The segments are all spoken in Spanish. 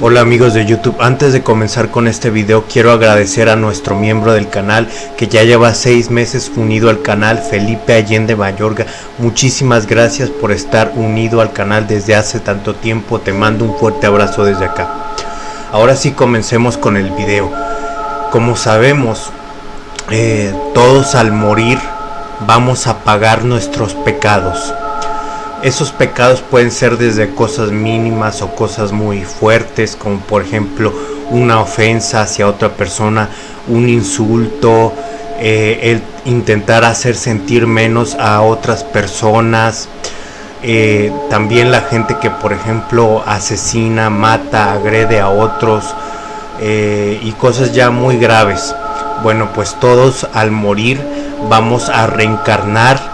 Hola amigos de YouTube, antes de comenzar con este video quiero agradecer a nuestro miembro del canal que ya lleva seis meses unido al canal, Felipe Allende Mayorga. Muchísimas gracias por estar unido al canal desde hace tanto tiempo, te mando un fuerte abrazo desde acá. Ahora sí comencemos con el video. Como sabemos, eh, todos al morir vamos a pagar nuestros pecados esos pecados pueden ser desde cosas mínimas o cosas muy fuertes, como por ejemplo una ofensa hacia otra persona, un insulto, eh, el intentar hacer sentir menos a otras personas. Eh, también la gente que por ejemplo asesina, mata, agrede a otros eh, y cosas ya muy graves. Bueno, pues todos al morir vamos a reencarnar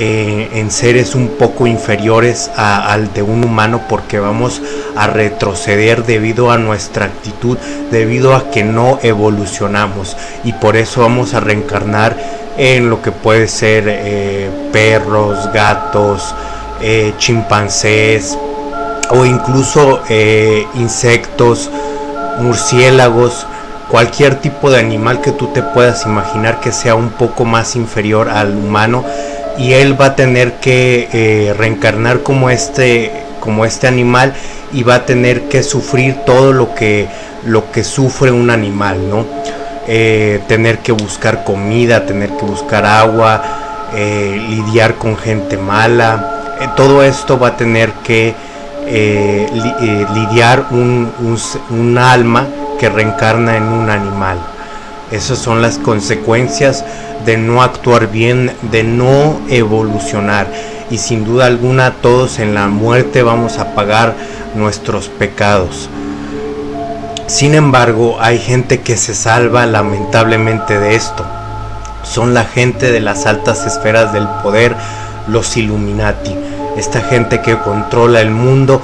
eh, en seres un poco inferiores al de un humano porque vamos a retroceder debido a nuestra actitud, debido a que no evolucionamos. Y por eso vamos a reencarnar en lo que puede ser eh, perros, gatos, eh, chimpancés o incluso insectos, murciélagos, cualquier tipo de animal que tú te puedas imaginar que sea un poco más inferior al humano y él va a tener que eh, reencarnar como este como este animal y va a tener que sufrir todo lo que lo que sufre un animal no eh, tener que buscar comida tener que buscar agua eh, lidiar con gente mala. Todo esto va a tener que lidiar un, un alma que reencarna en un animal esas son las consecuencias de no actuar bien, de no evolucionar. Y sin duda alguna todos en la muerte vamos a pagar nuestros pecados. Sin embargo, hay gente que se salva lamentablemente de esto. Son la gente de las altas esferas del poder, los Illuminati. Esta gente que controla el mundo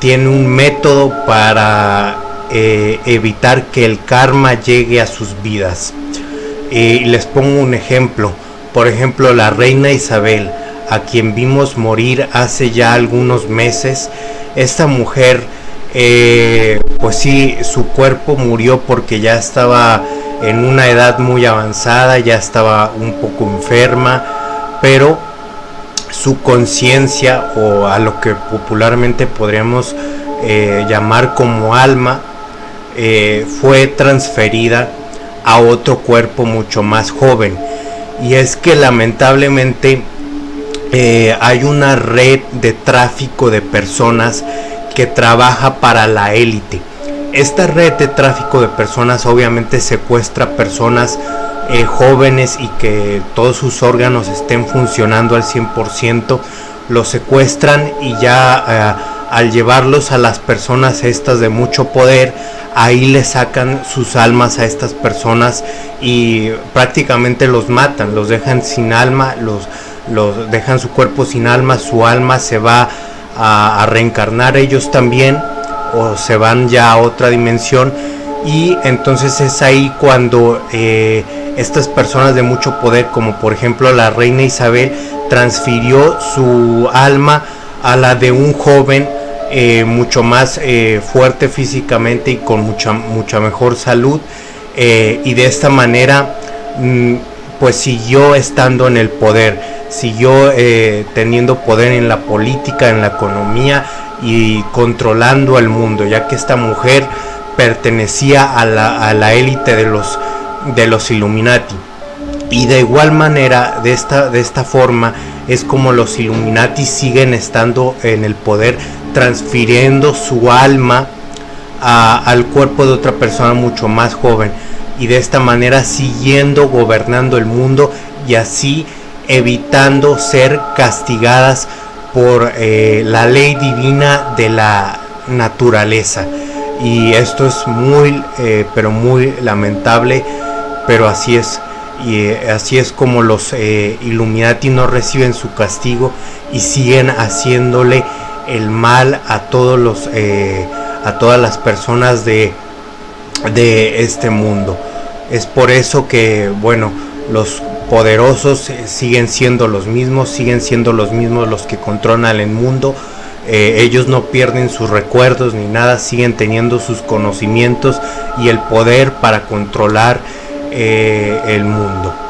tiene un método para eh, evitar que el karma llegue a sus vidas. Y les pongo un ejemplo. Por ejemplo, la reina Isabel, a quien vimos morir hace ya algunos meses. Esta mujer, eh, pues sí, su cuerpo murió porque ya estaba en una edad muy avanzada, ya estaba un poco enferma, pero su conciencia o a lo que popularmente podríamos eh, llamar como alma eh, fue transferida a otro cuerpo mucho más joven. Y es que lamentablemente eh, hay una red de tráfico de personas que trabaja para la élite. Esta red de tráfico de personas obviamente secuestra personas eh, jóvenes y que todos sus órganos estén funcionando al 100%, los secuestran y ya al llevarlos a las personas estas de mucho poder, ahí le sacan sus almas a estas personas y prácticamente los matan, los dejan sin alma, los, los dejan su cuerpo sin alma, su alma se va a, reencarnar ellos también o se van ya a otra dimensión. Y entonces es ahí cuando eh, estas personas de mucho poder como por ejemplo la reina Isabel transfirió su alma a la de un joven eh, mucho más eh, fuerte físicamente y con mucha, mucha mejor salud eh, y de esta manera mm, pues siguió estando en el poder, siguió teniendo poder en la política, en la economía y controlando al mundo, ya que esta mujer pertenecía a la élite de los, de los Illuminati. Y de igual manera, de esta, de esta forma, es como los Illuminati siguen estando en el poder transfiriendo su alma al cuerpo de otra persona mucho más joven y de esta manera siguiendo gobernando el mundo y así evitando ser castigadas por eh, la ley divina de la naturaleza. Y esto es muy eh, pero muy lamentable pero así es. Y eh, así es como los Illuminati no reciben su castigo y siguen haciéndole el mal a todos los eh, a todas las personas de de este mundo es por eso que bueno los poderosos siguen siendo los mismos siguen siendo los mismos los que controlan el mundo eh, ellos no pierden sus recuerdos ni nada, siguen teniendo sus conocimientos y el poder para controlar eh, el mundo.